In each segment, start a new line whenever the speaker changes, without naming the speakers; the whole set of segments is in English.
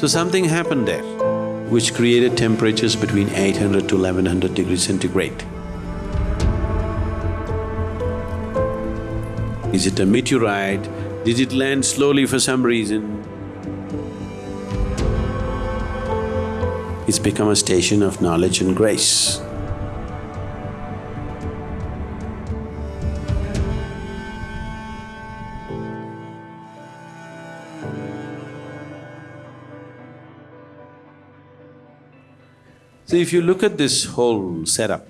So something happened there which created temperatures between 800 to 1100 degrees centigrade. Is it a meteorite? Did it land slowly for some reason? It's become a station of knowledge and grace. So if you look at this whole setup,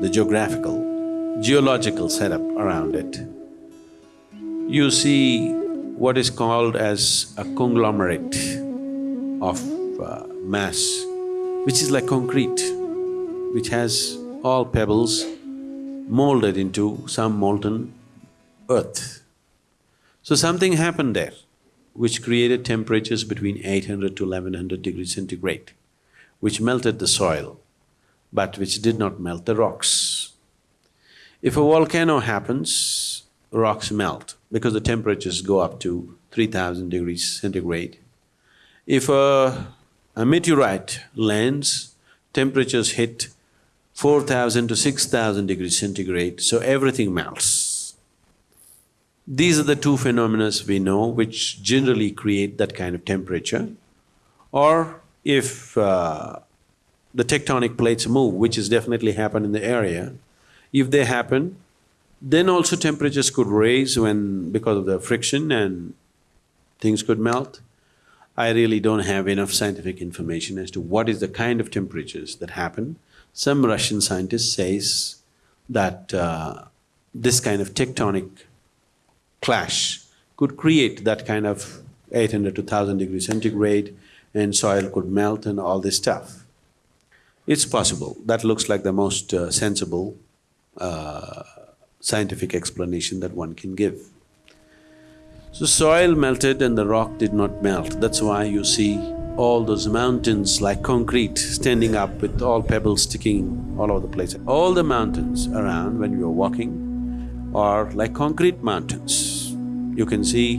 the geographical, geological setup around it, you see what is called as a conglomerate of uh, mass, which is like concrete, which has all pebbles molded into some molten earth. So something happened there which created temperatures between 800 to 1100 degrees centigrade which melted the soil, but which did not melt the rocks. If a volcano happens, rocks melt because the temperatures go up to three thousand degrees centigrade. If a, a meteorite lands, temperatures hit four thousand to six thousand degrees centigrade, so everything melts. These are the two phenomena we know which generally create that kind of temperature. Or if uh, the tectonic plates move, which has definitely happened in the area, if they happen, then also temperatures could raise when… because of the friction and things could melt. I really don't have enough scientific information as to what is the kind of temperatures that happen. Some Russian scientist says that uh, this kind of tectonic clash could create that kind of 800 to 1000 degrees centigrade and soil could melt and all this stuff. It's possible, that looks like the most uh, sensible uh, scientific explanation that one can give. So soil melted and the rock did not melt, that's why you see all those mountains like concrete standing up with all pebbles sticking all over the place. All the mountains around when you're walking are like concrete mountains. You can see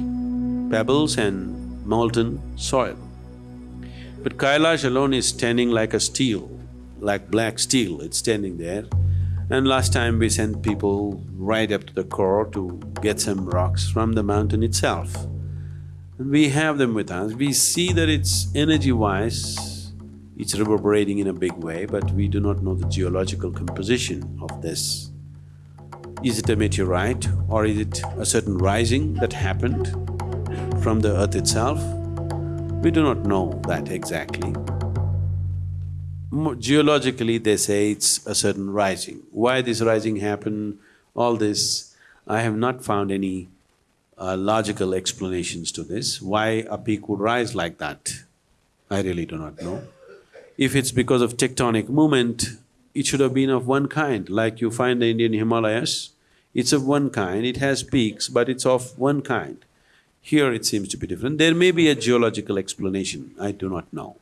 pebbles and molten soil. But Kailash alone is standing like a steel, like black steel, it's standing there. And last time we sent people right up to the core to get some rocks from the mountain itself. And we have them with us, we see that it's energy-wise, it's reverberating in a big way, but we do not know the geological composition of this. Is it a meteorite or is it a certain rising that happened from the earth itself? We do not know that exactly. Geologically, they say it's a certain rising. Why this rising happened, all this, I have not found any uh, logical explanations to this. Why a peak would rise like that, I really do not know. If it's because of tectonic movement, it should have been of one kind, like you find the Indian Himalayas, it's of one kind, it has peaks, but it's of one kind. Here it seems to be different. There may be a geological explanation, I do not know.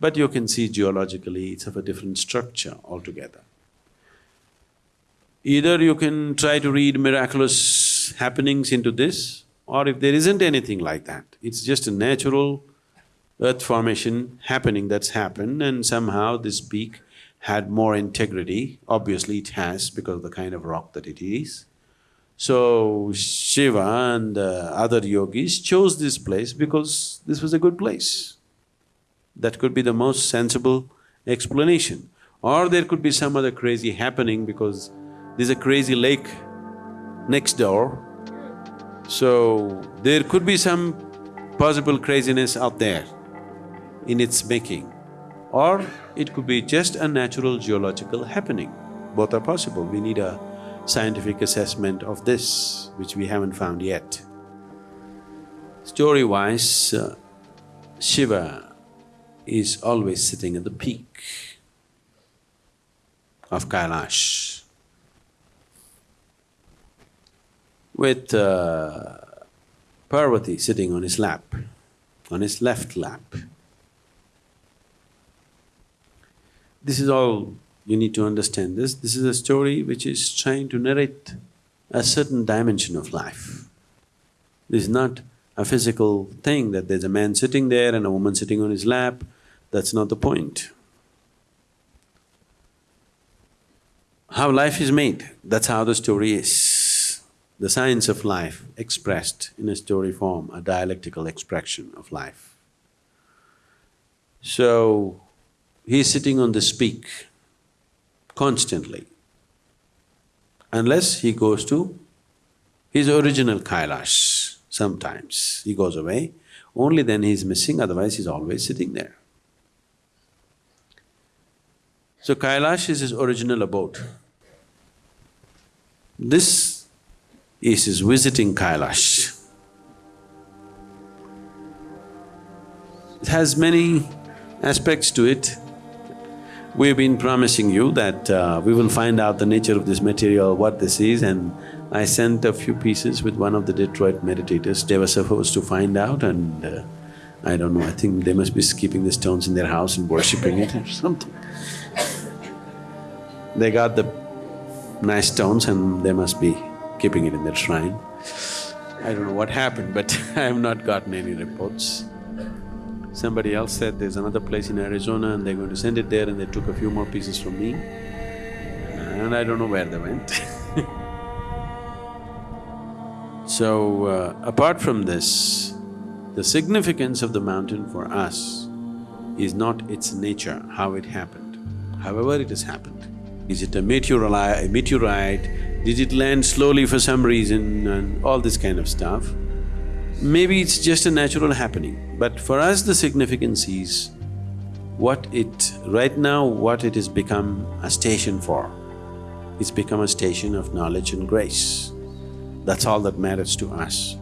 But you can see geologically it's of a different structure altogether. Either you can try to read miraculous happenings into this, or if there isn't anything like that, it's just a natural earth formation happening that's happened and somehow this peak had more integrity, obviously it has because of the kind of rock that it is. So Shiva and uh, other yogis chose this place because this was a good place. That could be the most sensible explanation. Or there could be some other crazy happening because there's a crazy lake next door. So there could be some possible craziness out there in its making. Or it could be just a natural geological happening. Both are possible. We need a scientific assessment of this, which we haven't found yet. Story-wise, uh, Shiva is always sitting at the peak of Kailash with uh, Parvati sitting on his lap, on his left lap. This is all you need to understand this. This is a story which is trying to narrate a certain dimension of life. This is not a physical thing that there's a man sitting there and a woman sitting on his lap, that's not the point. How life is made, that's how the story is. The science of life expressed in a story form, a dialectical expression of life. So, he's sitting on this peak constantly. Unless he goes to his original Kailash, sometimes he goes away, only then he is missing, otherwise he's always sitting there. So Kailash is his original abode. This is his visiting Kailash. It has many aspects to it. We've been promising you that uh, we will find out the nature of this material, what this is and I sent a few pieces with one of the Detroit meditators. They were supposed to find out and uh, I don't know, I think they must be keeping the stones in their house and worshipping it or something. They got the nice stones and they must be keeping it in their shrine. I don't know what happened, but I have not gotten any reports. Somebody else said there's another place in Arizona and they're going to send it there and they took a few more pieces from me and I don't know where they went So, uh, apart from this, the significance of the mountain for us is not its nature, how it happened, however it has happened. Is it a a meteorite? Did it land slowly for some reason and all this kind of stuff? Maybe it's just a natural happening, but for us the significance is what it… right now what it has become a station for. It's become a station of knowledge and grace. That's all that matters to us.